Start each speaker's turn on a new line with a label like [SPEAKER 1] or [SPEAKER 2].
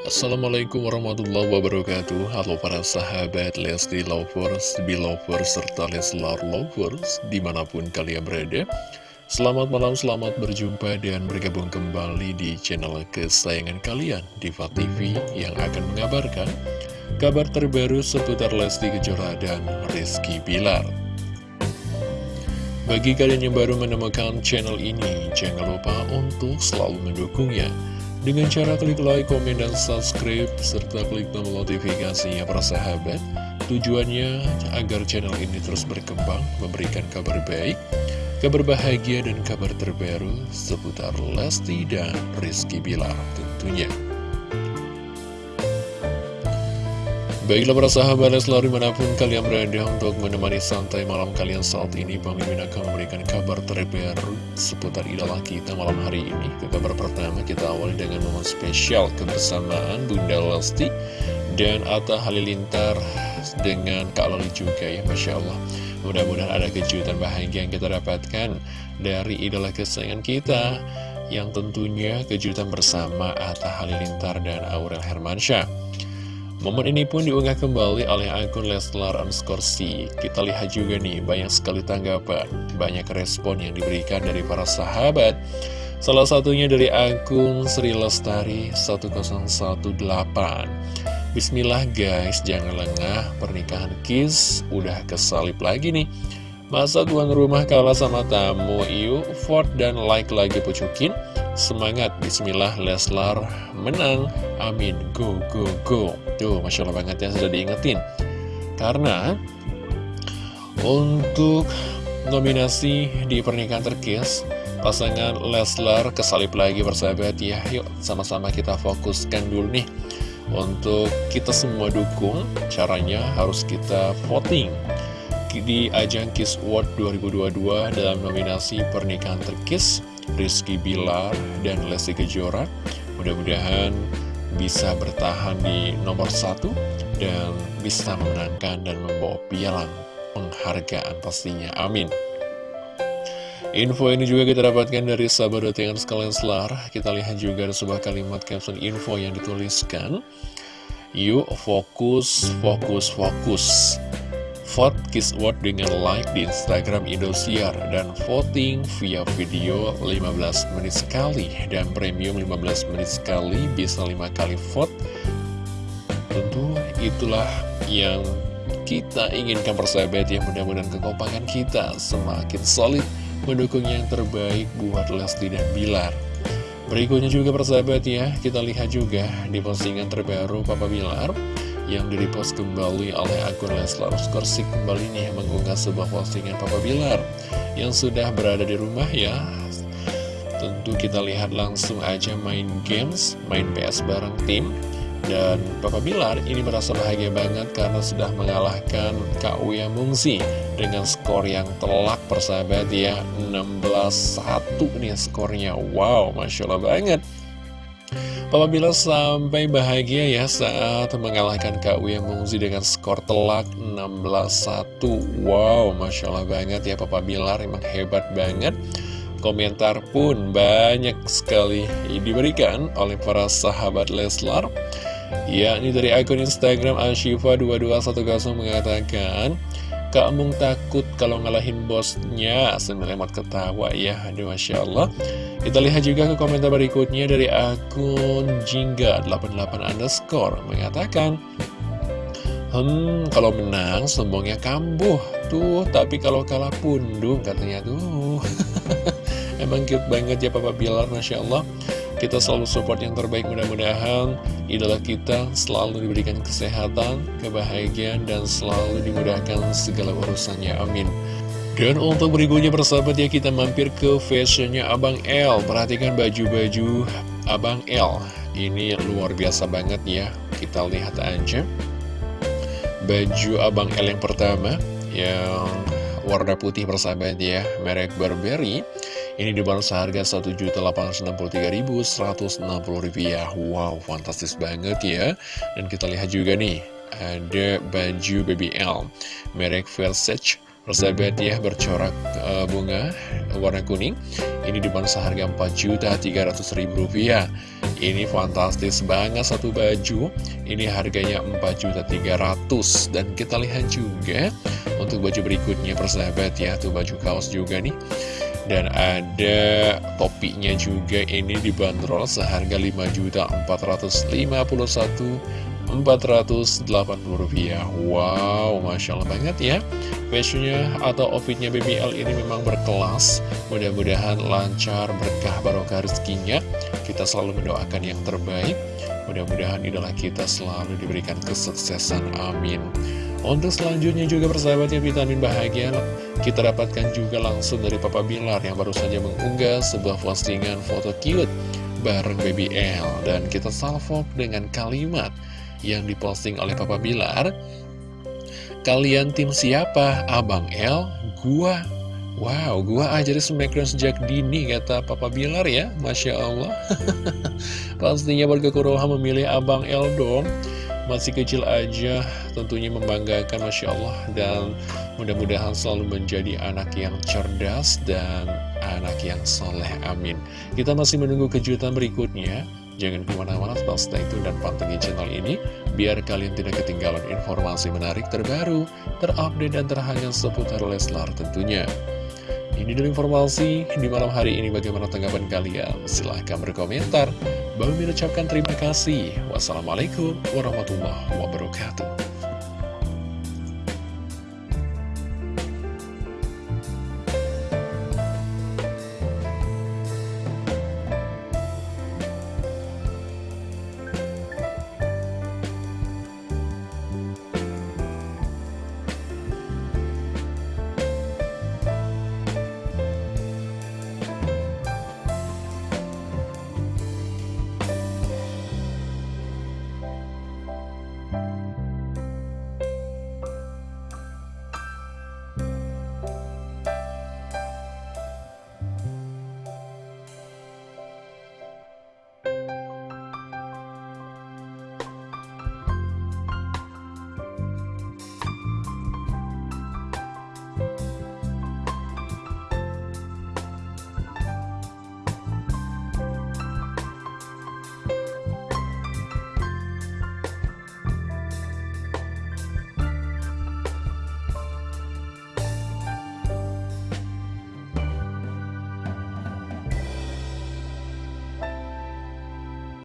[SPEAKER 1] Assalamualaikum warahmatullahi wabarakatuh. Halo para sahabat Lesti Lovers, Belovers, serta Leslar Lovers Di mana pun kalian berada. Selamat malam, selamat berjumpa dan bergabung kembali di channel kesayangan kalian Diva TV yang akan mengabarkan Kabar terbaru seputar Lesti Kejora dan Rizky Bilar. Bagi kalian yang baru menemukan channel ini Jangan lupa untuk selalu mendukungnya dengan cara klik like, komen, dan subscribe, serta klik tombol notifikasinya para sahabat. Tujuannya agar channel ini terus berkembang, memberikan kabar baik, kabar bahagia, dan kabar terbaru seputar Lesti dan Rizky Bilar tentunya. Baiklah para sahabat Leslar di mana pun kalian berada untuk menemani santai malam kalian saat ini Bang akan memberikan kabar terbaru seputar idola kita malam hari ini. Ke kabar pertama kita awali dengan momen spesial kebersamaan Bunda Lesti dan Atta Halilintar dengan Kak Loli juga ya Masya Allah. Mudah-mudahan ada kejutan bahagia yang kita dapatkan dari idola kesayangan kita Yang tentunya kejutan bersama Atta Halilintar dan Aurel Hermansyah Momen ini pun diunggah kembali oleh akun Leslar underscore Kita lihat juga nih, banyak sekali tanggapan, banyak respon yang diberikan dari para sahabat. Salah satunya dari akun Sri Lestari 1018. Bismillah guys, jangan lengah, pernikahan Kiss udah kesalip lagi nih. Masa tuan rumah kalah sama tamu, yuk Ford dan like lagi pucukin. Semangat, bismillah Leslar menang, amin, go, go, go. Tuh, Masya Allah banget ya sudah diingetin. Karena untuk nominasi di pernikahan terkis Pasangan Leslar kesalip lagi bersahabat ya. Yuk sama-sama kita fokuskan dulu nih. Untuk kita semua dukung Caranya harus kita voting di ajang Kiss World 2022 dalam nominasi pernikahan terkis Rizky Bilar dan Lesti Kejora Mudah-mudahan bisa bertahan di nomor satu dan bisa memenangkan dan membawa pialang penghargaan pastinya. Amin. Info ini juga kita dapatkan dari sahabat yang sekalian selar. Kita lihat juga ada sebuah kalimat caption info yang dituliskan. Yuk fokus, fokus, fokus. Vote Kiss Award dengan like di Instagram Indosiar dan voting via video 15 menit sekali. Dan premium 15 menit sekali bisa 5 kali vote. Tentu itulah yang kita inginkan persahabat ya. Mudah-mudahan kekompakan kita semakin solid mendukung yang terbaik buat Lesti dan Bilar. Berikutnya juga persahabat ya kita lihat juga di postingan terbaru Papa Bilar yang direpost kembali oleh akun Leslar Skorsik kembali nih mengunggah sebuah postingan Papa Bilar yang sudah berada di rumah ya. Tentu kita lihat langsung aja main games main PS bareng tim. Dan Papa Bilar ini merasa bahagia banget karena sudah mengalahkan Kak Uya Mungsi dengan skor yang telak persahabat ya. 16-1 nih skornya. Wow Masya Allah banget Papa Bilar sampai bahagia ya saat mengalahkan Kak Uya Mungzi dengan skor telak 16-1 Wow, Masya Allah banget ya Papa Bilar, emang hebat banget. Komentar pun banyak sekali diberikan oleh para sahabat Leslar Ya, ini dari akun Instagram Ashifa2210 mengatakan Kak Mung takut kalau ngalahin bosnya. Sambil lemot ketawa ya Aduh Masya Allah Kita lihat juga ke komentar berikutnya dari akun Jingga88 underscore Mengatakan Hmm, kalau menang sombongnya kambuh Tuh, tapi kalau kalah pundung katanya tuh Emang cute banget ya Papa Bilar Masya Allah kita selalu support yang terbaik mudah-mudahan idola kita selalu diberikan kesehatan, kebahagiaan, dan selalu dimudahkan segala urusannya. Amin. Dan untuk berikutnya persahabat ya kita mampir ke fashionnya Abang L. Perhatikan baju-baju Abang L. Ini luar biasa banget ya. Kita lihat aja. Baju Abang L yang pertama Yang warna putih persahabat ya Merek Burberry. Ini dibanderol seharga Rp1.863.160 Wow, fantastis banget ya. Dan kita lihat juga nih Ada baju BBL Merek Versace Persahabat ya bercorak uh, bunga warna kuning. Ini dibanderol seharga Rp4.300.000 Ini fantastis banget satu baju. Ini harganya Rp4.300.000 Dan kita lihat juga untuk baju berikutnya persahabat ya Tuh baju kaos juga nih. Dan ada topinya juga ini dibanderol seharga Rp5.451.480 Wow, Masya Allah banget ya. Fashionnya atau outfitnya BBL ini memang berkelas. Mudah-mudahan lancar, berkah, barokah rezekinya. Kita selalu mendoakan yang terbaik. Mudah-mudahan idola kita selalu diberikan kesuksesan, amin. Untuk selanjutnya juga persahabatnya vitamin bahagia kita dapatkan juga langsung dari Papa Bilar yang baru saja mengunggah sebuah postingan foto cute bareng Baby L. Dan kita salvo dengan kalimat yang diposting oleh Papa Bilar Kalian tim siapa? Abang L? Gua Wow, gua aja di Smackdown sejak dini, kata Papa Bilar ya, Masya Allah. Pastinya warga Kuroha memilih Abang L dong. Masih kecil aja, tentunya membanggakan, Masya Allah. Dan mudah-mudahan selalu menjadi anak yang cerdas dan anak yang soleh, amin. Kita masih menunggu kejutan berikutnya. Jangan ke mana-mana, tetap stay tune dan pantengin channel ini, biar kalian tidak ketinggalan informasi menarik terbaru, terupdate, dan terhangat seputar Leslar tentunya. Ini dulu informasi di malam hari ini bagaimana tanggapan kalian? Silahkan berkomentar. Bang mengucapkan terima kasih. Wassalamualaikum warahmatullahi wabarakatuh.